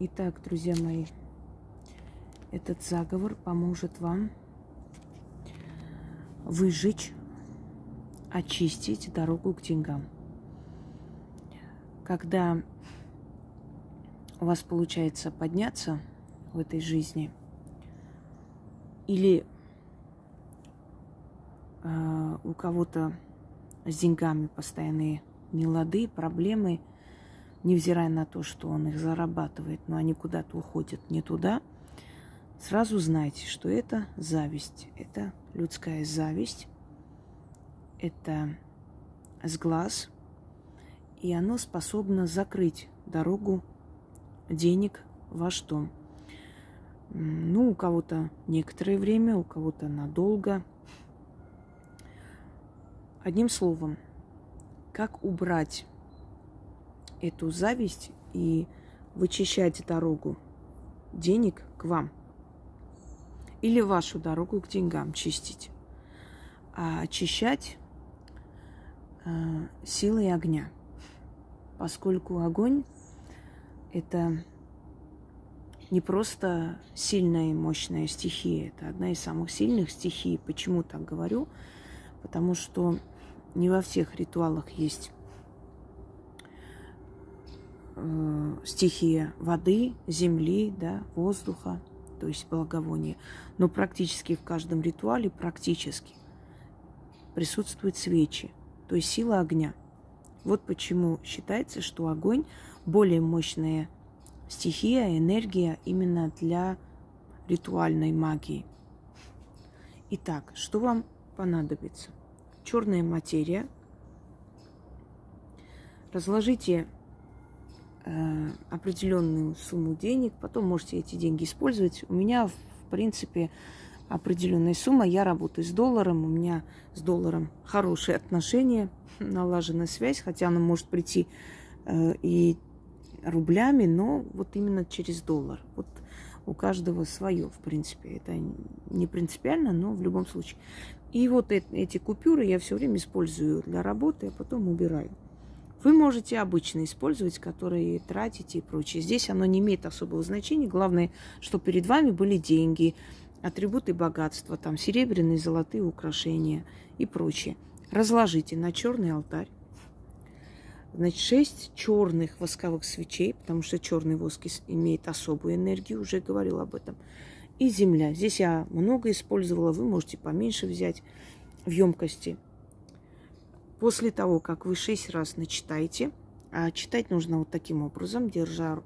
Итак, друзья мои, этот заговор поможет вам выжечь, очистить дорогу к деньгам. Когда у вас получается подняться в этой жизни, или э, у кого-то с деньгами постоянные нелады, проблемы, невзирая на то, что он их зарабатывает, но они куда-то уходят не туда, сразу знайте, что это зависть, это людская зависть, это сглаз, и оно способно закрыть дорогу денег в ваш дом. Ну, у кого-то некоторое время, у кого-то надолго. Одним словом, как убрать эту зависть и вычищать дорогу денег к вам. Или вашу дорогу к деньгам чистить. А очищать э, силой огня. Поскольку огонь это не просто сильная и мощная стихия, это одна из самых сильных стихий. Почему так говорю? Потому что не во всех ритуалах есть э, стихия воды, земли, да, воздуха, то есть благовония. Но практически в каждом ритуале, практически, присутствуют свечи, то есть сила огня. Вот почему считается, что огонь более мощная стихия, энергия именно для ритуальной магии. Итак, что вам понадобится? Черная материя. Разложите определенную сумму денег, потом можете эти деньги использовать. У меня, в принципе, определенная сумма. Я работаю с долларом, у меня с долларом хорошие отношения, налажена связь, хотя она может прийти э, и рублями, но вот именно через доллар. Вот у каждого свое, в принципе. Это не принципиально, но в любом случае. И вот эти купюры я все время использую для работы, а потом убираю. Вы можете обычно использовать, которые тратите и прочее. Здесь оно не имеет особого значения. Главное, что перед вами были деньги, атрибуты богатства, там серебряные, золотые украшения и прочее. Разложите на черный алтарь. Значит, шесть черных восковых свечей, потому что черный воск имеет особую энергию, уже говорил об этом. И земля. Здесь я много использовала, вы можете поменьше взять в емкости. После того, как вы шесть раз начитаете, а читать нужно вот таким образом, держа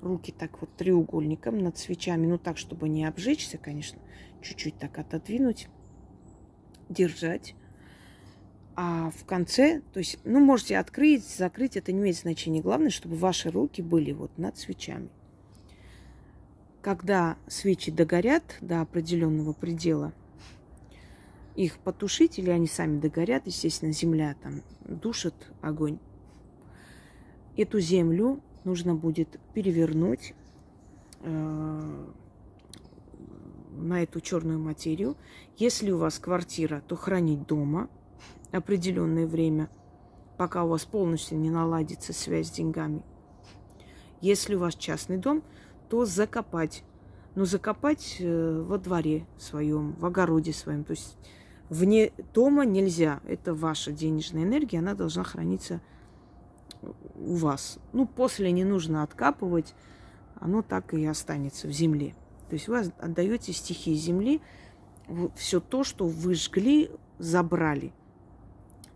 руки так вот треугольником над свечами, ну так, чтобы не обжечься, конечно, чуть-чуть так отодвинуть, держать. А в конце, то есть, ну, можете открыть, закрыть, это не имеет значения. Главное, чтобы ваши руки были вот над свечами. Когда свечи догорят до определенного предела, их потушить или они сами догорят, естественно, земля там душит огонь. Эту землю нужно будет перевернуть э, на эту черную материю. Если у вас квартира, то хранить дома определенное время, пока у вас полностью не наладится связь с деньгами. Если у вас частный дом, то закопать. Но закопать э, во дворе своем, в огороде своем. То есть вне дома нельзя. Это ваша денежная энергия, она должна храниться у вас. Ну, после не нужно откапывать, оно так и останется в земле. То есть вы отдаете стихии земли, все то, что вы жгли, забрали.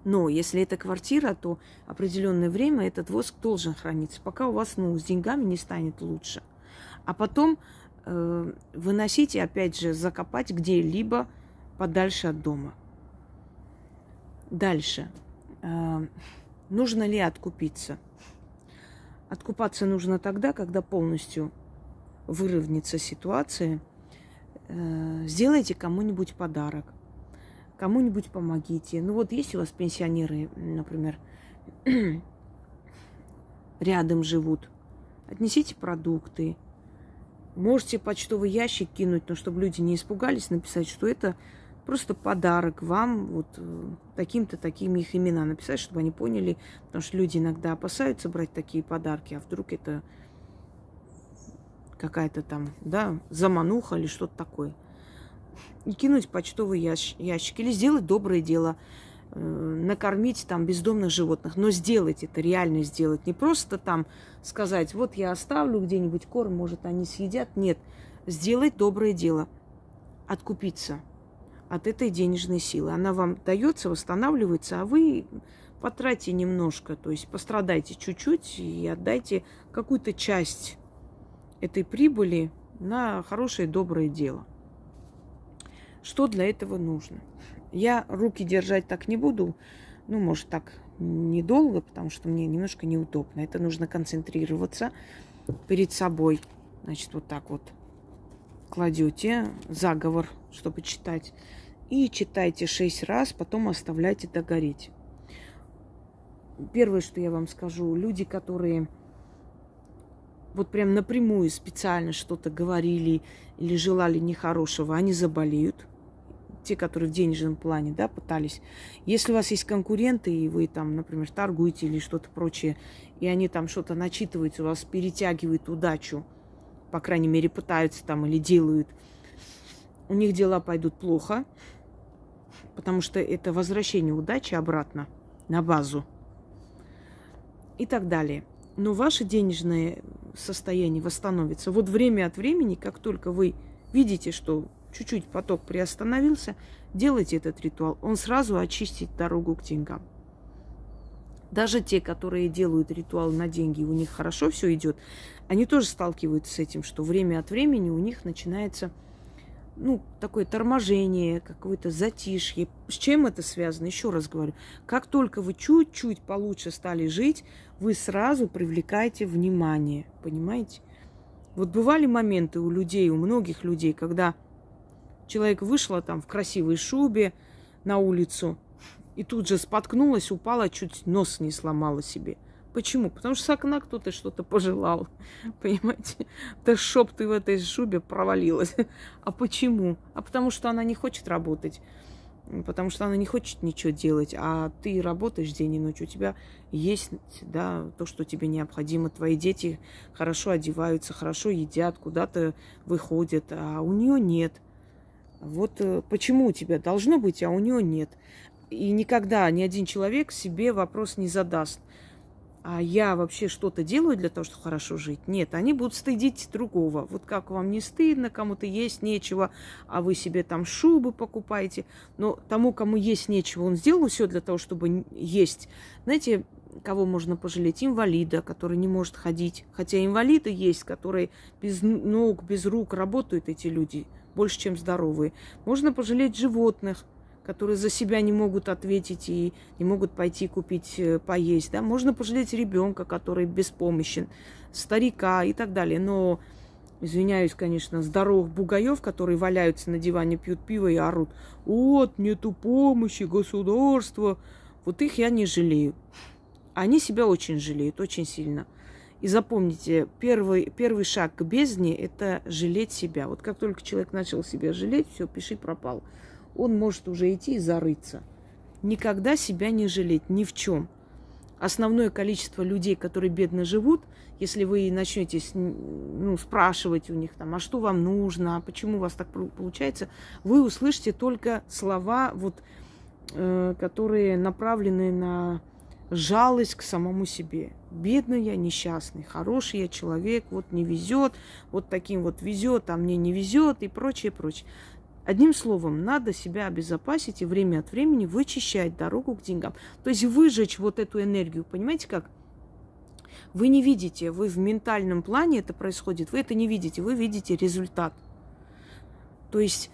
Но если это квартира, то определенное время этот воск должен храниться, пока у вас ну, с деньгами не станет лучше. А потом э, выносите, опять же, закопать где-либо подальше от дома. Дальше. Э, нужно ли откупиться? Откупаться нужно тогда, когда полностью выровнится ситуация. Э, сделайте кому-нибудь подарок. Кому-нибудь помогите. Ну вот есть у вас пенсионеры, например, рядом живут. Отнесите продукты. Можете почтовый ящик кинуть, но чтобы люди не испугались, написать, что это просто подарок вам, вот э, таким-то, такими их имена написать, чтобы они поняли, потому что люди иногда опасаются брать такие подарки, а вдруг это какая-то там, да, замануха или что-то такое. И кинуть почтовый ящик, ящик или сделать доброе дело, э, накормить там бездомных животных, но сделать это, реально сделать. Не просто там сказать, вот я оставлю где-нибудь корм, может, они съедят. Нет, сделать доброе дело, откупиться от этой денежной силы. Она вам дается, восстанавливается, а вы потратьте немножко, то есть пострадайте чуть-чуть и отдайте какую-то часть этой прибыли на хорошее доброе дело. Что для этого нужно? Я руки держать так не буду, ну, может, так недолго, потому что мне немножко неудобно. Это нужно концентрироваться перед собой. Значит, вот так вот кладете заговор, чтобы читать. И читайте шесть раз, потом оставляйте догореть. Первое, что я вам скажу, люди, которые вот прям напрямую специально что-то говорили или желали нехорошего, они заболеют. Те, которые в денежном плане, да, пытались. Если у вас есть конкуренты, и вы там, например, торгуете или что-то прочее, и они там что-то начитывают, у вас перетягивают удачу, по крайней мере, пытаются там или делают, у них дела пойдут плохо, потому что это возвращение удачи обратно на базу и так далее. Но ваше денежное состояние восстановится. Вот время от времени, как только вы видите, что чуть-чуть поток приостановился, делайте этот ритуал. Он сразу очистит дорогу к деньгам. Даже те, которые делают ритуал на деньги, у них хорошо все идет, они тоже сталкиваются с этим, что время от времени у них начинается ну, такое торможение, какое-то затишье. С чем это связано? Еще раз говорю, как только вы чуть-чуть получше стали жить, вы сразу привлекаете внимание, понимаете? Вот бывали моменты у людей, у многих людей, когда человек вышла там в красивой шубе на улицу и тут же споткнулась, упала, чуть нос не сломала себе – Почему? Потому что с окна кто-то что-то пожелал. Понимаете? Да чтоб ты в этой шубе провалилась. А почему? А потому что она не хочет работать. Потому что она не хочет ничего делать. А ты работаешь день и ночь. У тебя есть да, то, что тебе необходимо. Твои дети хорошо одеваются, хорошо едят, куда-то выходят. А у нее нет. Вот э, почему у тебя должно быть, а у нее нет. И никогда ни один человек себе вопрос не задаст – а я вообще что-то делаю для того, чтобы хорошо жить. Нет, они будут стыдить другого. Вот как вам не стыдно, кому-то есть нечего, а вы себе там шубы покупаете. Но тому, кому есть нечего, он сделал все для того, чтобы есть. Знаете, кого можно пожалеть? Инвалида, который не может ходить. Хотя инвалиды есть, которые без ног, без рук работают, эти люди, больше, чем здоровые. Можно пожалеть животных, которые за себя не могут ответить и не могут пойти купить э, поесть. Да? Можно пожалеть ребенка, который беспомощен, старика и так далее. Но, извиняюсь, конечно, здоровых бугаев, которые валяются на диване, пьют пиво и орут. Вот, нету помощи государства. Вот их я не жалею. Они себя очень жалеют, очень сильно. И запомните, первый, первый шаг к бездне – это жалеть себя. Вот как только человек начал себя жалеть, все, пиши пропал он может уже идти и зарыться. Никогда себя не жалеть ни в чем. Основное количество людей, которые бедно живут, если вы начнете ну, спрашивать у них, там, а что вам нужно, а почему у вас так получается, вы услышите только слова, вот, э, которые направлены на жалость к самому себе. Бедный я, несчастный, хороший я человек, вот не везет, вот таким вот везет, а мне не везет и прочее, прочее. Одним словом, надо себя обезопасить и время от времени вычищать дорогу к деньгам. То есть выжечь вот эту энергию. Понимаете как? Вы не видите, вы в ментальном плане это происходит, вы это не видите, вы видите результат. То есть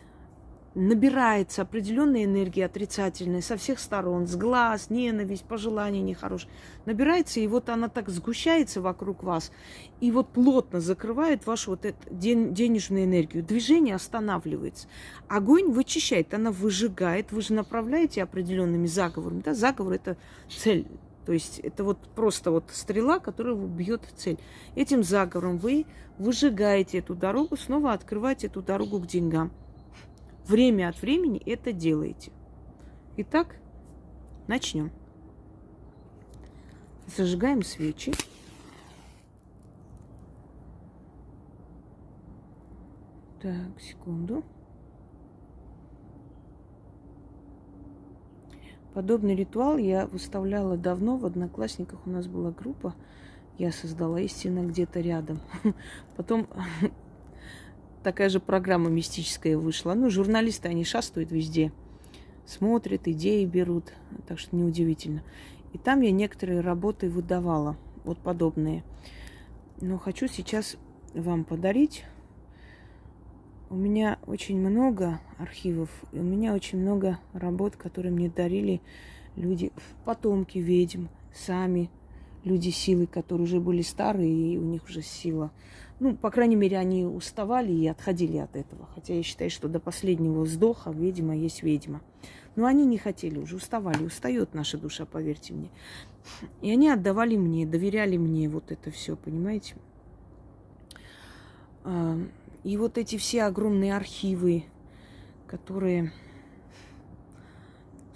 набирается определенная энергия отрицательная со всех сторон, с глаз, ненависть, пожелания нехорошие. Набирается, и вот она так сгущается вокруг вас, и вот плотно закрывает вашу вот эту денежную энергию. Движение останавливается. Огонь вычищает, она выжигает, вы же направляете определенными заговорами. Да? Заговор – это цель, то есть это вот просто вот стрела, которая бьет в цель. Этим заговором вы выжигаете эту дорогу, снова открываете эту дорогу к деньгам время от времени это делаете. Итак, начнем. Зажигаем свечи. Так, секунду. Подобный ритуал я выставляла давно. В Одноклассниках у нас была группа. Я создала истинно где-то рядом. Потом такая же программа мистическая вышла. Ну, журналисты, они шастают везде. Смотрят, идеи берут. Так что неудивительно. И там я некоторые работы выдавала. Вот подобные. Но хочу сейчас вам подарить. У меня очень много архивов, у меня очень много работ, которые мне дарили люди, потомки ведьм, сами люди силы, которые уже были старые, и у них уже сила. Ну, по крайней мере, они уставали и отходили от этого. Хотя я считаю, что до последнего вздоха ведьма есть ведьма. Но они не хотели, уже уставали. Устает наша душа, поверьте мне. И они отдавали мне, доверяли мне вот это все, понимаете? А, и вот эти все огромные архивы, которые,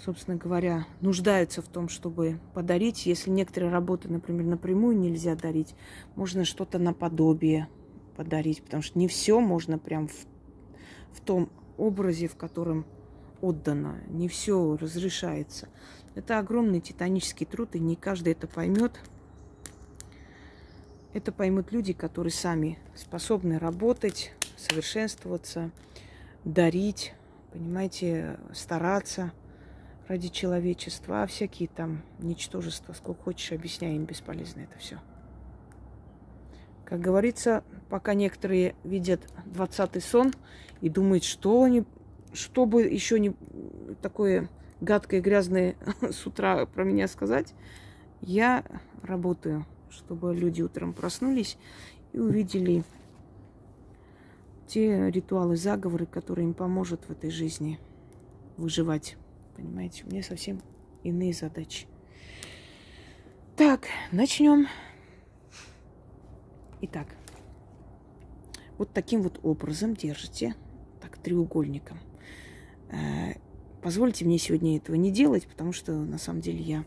собственно говоря, нуждаются в том, чтобы подарить. Если некоторые работы, например, напрямую нельзя дарить, можно что-то наподобие подарить, потому что не все можно прям в, в том образе, в котором отдано. Не все разрешается. Это огромный титанический труд, и не каждый это поймет. Это поймут люди, которые сами способны работать, совершенствоваться, дарить, понимаете, стараться ради человечества, а всякие там ничтожества, сколько хочешь, объясняй им, бесполезно это все. Как говорится, пока некоторые видят двадцатый сон и думают, что они, что бы еще не такое гадкое, грязное с утра про меня сказать, я работаю чтобы люди утром проснулись и увидели те ритуалы, заговоры, которые им поможет в этой жизни выживать. Понимаете, у меня совсем иные задачи. Так, начнем. Итак, вот таким вот образом держите, так, треугольником. Э, позвольте мне сегодня этого не делать, потому что на самом деле я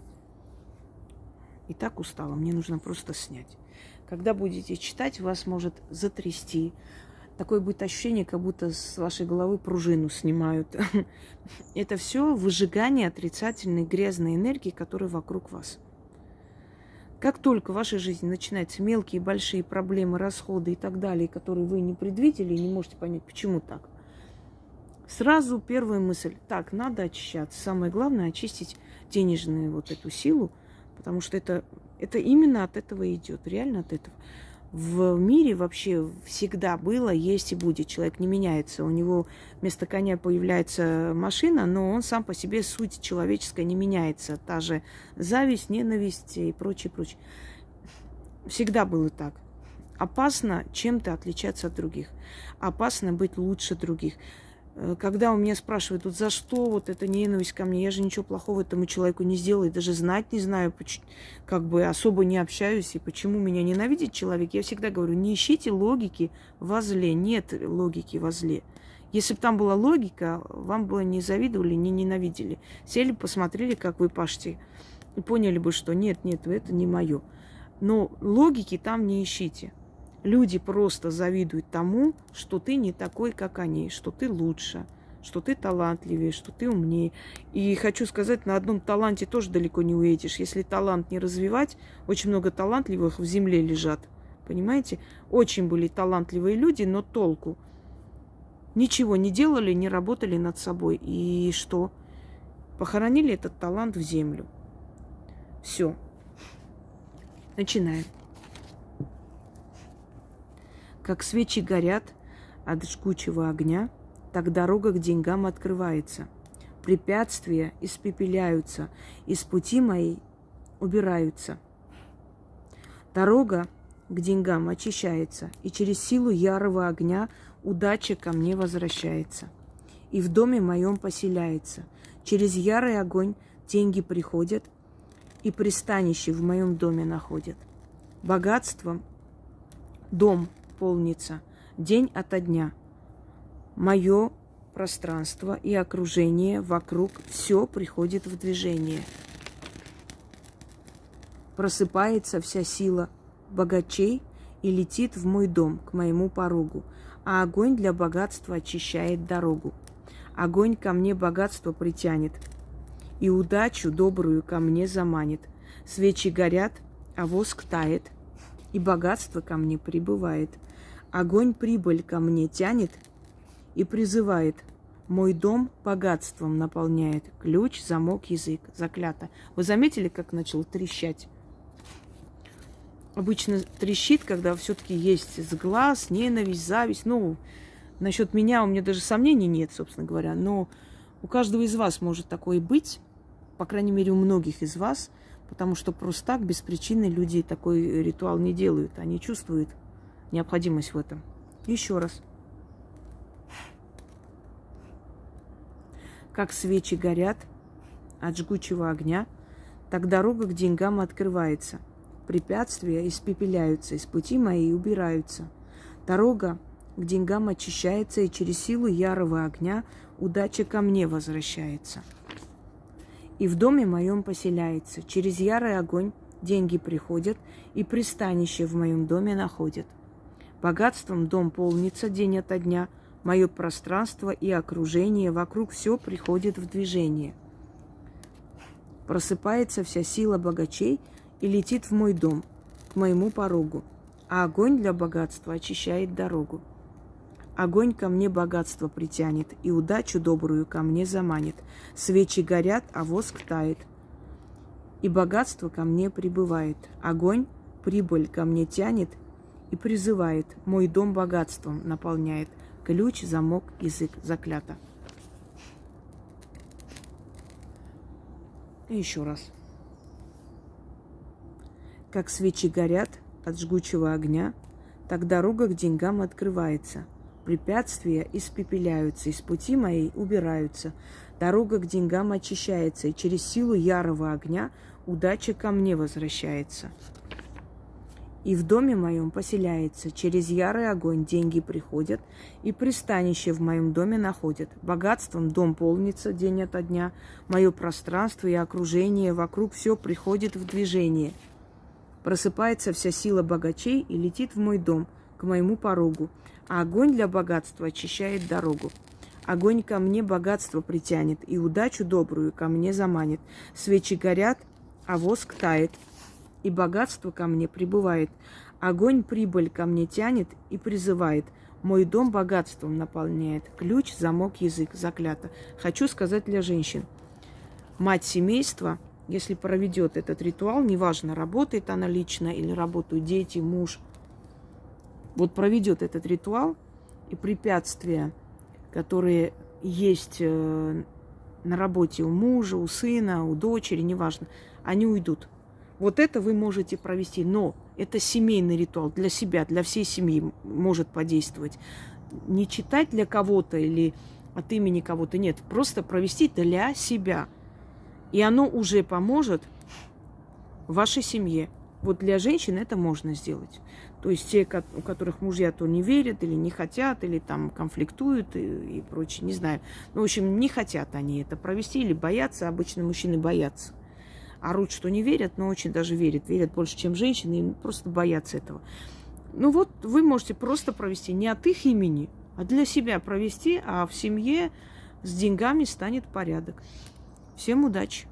и так устала, мне нужно просто снять. Когда будете читать, вас может затрясти. Такое будет ощущение, как будто с вашей головы пружину снимают. Это все выжигание отрицательной грязной энергии, которая вокруг вас. Как только в вашей жизни начинаются мелкие большие проблемы, расходы и так далее, которые вы не предвидели и не можете понять, почему так, сразу первая мысль, так, надо очищаться. Самое главное очистить денежную вот эту силу – Потому что это, это именно от этого идет, реально от этого. В мире вообще всегда было, есть и будет. Человек не меняется. У него вместо коня появляется машина, но он сам по себе суть человеческая не меняется. Та же зависть, ненависть и прочее, прочее. Всегда было так. Опасно чем-то отличаться от других. Опасно быть лучше других. Э, когда у меня спрашивают, вот за что вот эта ненависть ко мне, я же ничего плохого этому человеку не сделала, и даже знать не знаю, как бы особо не общаюсь, и почему меня ненавидит человек, я всегда говорю, не ищите логики во зле, нет логики во зле. Если бы там была логика, вам бы не завидовали, не ненавидели. Сели, посмотрели, как вы пашете, и поняли бы, что нет, нет, это не мое. Но логики там не ищите. Люди просто завидуют тому, что ты не такой, как они, что ты лучше, что ты талантливее, что ты умнее. И хочу сказать, на одном таланте тоже далеко не уедешь. Если талант не развивать, очень много талантливых в земле лежат. Понимаете? Очень были талантливые люди, но толку. Ничего не делали, не работали над собой. И что? Похоронили этот талант в землю. Все. Начинаем как свечи горят от жгучего огня, так дорога к деньгам открывается. Препятствия испепеляются, из пути моей убираются. Дорога к деньгам очищается, и через силу ярого огня удача ко мне возвращается. И в доме моем поселяется. Через ярый огонь деньги приходят, и пристанище в моем доме находят. Богатством дом полнится день ото дня. Мое пространство и окружение вокруг все приходит в движение. Просыпается вся сила богачей и летит в мой дом, к моему порогу, а огонь для богатства очищает дорогу. Огонь ко мне богатство притянет, и удачу добрую ко мне заманит. Свечи горят, а воск тает, и богатство ко мне прибывает. Огонь прибыль ко мне тянет и призывает. Мой дом богатством наполняет. Ключ, замок, язык. Заклято. Вы заметили, как начал трещать? Обычно трещит, когда все-таки есть сглаз, ненависть, зависть. Ну, насчет меня у меня даже сомнений нет, собственно говоря. Но у каждого из вас может такое быть, по крайней мере, у многих из вас – Потому что просто так, без причины, люди такой ритуал не делают. Они чувствуют необходимость в этом. Еще раз. Как свечи горят от жгучего огня, так дорога к деньгам открывается. Препятствия испепеляются, из пути моей убираются. Дорога к деньгам очищается, и через силу ярого огня удача ко мне возвращается и в доме моем поселяется. Через ярый огонь деньги приходят, и пристанище в моем доме находят. Богатством дом полнится день ото дня, мое пространство и окружение, вокруг все приходит в движение. Просыпается вся сила богачей и летит в мой дом, к моему порогу, а огонь для богатства очищает дорогу. Огонь ко мне богатство притянет, и удачу добрую ко мне заманит. Свечи горят, а воск тает, и богатство ко мне прибывает. Огонь прибыль ко мне тянет и призывает. Мой дом богатством наполняет. Ключ, замок, язык заклято. И еще раз. Как свечи горят от жгучего огня, так дорога к деньгам открывается – Препятствия испепеляются, из пути моей убираются. Дорога к деньгам очищается, и через силу ярого огня удача ко мне возвращается. И в доме моем поселяется, через ярый огонь деньги приходят, и пристанище в моем доме находят. Богатством дом полнится день ото дня, мое пространство и окружение вокруг все приходит в движение. Просыпается вся сила богачей и летит в мой дом, к моему порогу а огонь для богатства очищает дорогу. Огонь ко мне богатство притянет, и удачу добрую ко мне заманит. Свечи горят, а воск тает, и богатство ко мне прибывает. Огонь прибыль ко мне тянет и призывает. Мой дом богатством наполняет. Ключ, замок, язык, заклято. Хочу сказать для женщин. Мать семейства, если проведет этот ритуал, неважно, работает она лично или работают дети, муж – вот проведет этот ритуал, и препятствия, которые есть э, на работе у мужа, у сына, у дочери, неважно, они уйдут. Вот это вы можете провести, но это семейный ритуал для себя, для всей семьи может подействовать. Не читать для кого-то или от имени кого-то, нет, просто провести для себя. И оно уже поможет вашей семье. Вот для женщин это можно сделать. То есть те, у которых мужья то не верят или не хотят, или там конфликтуют и, и прочее, не знаю. Ну, в общем, не хотят они это провести или боятся. Обычно мужчины боятся. Орут, что не верят, но очень даже верят. Верят больше, чем женщины, и просто боятся этого. Ну вот, вы можете просто провести не от их имени, а для себя провести, а в семье с деньгами станет порядок. Всем удачи!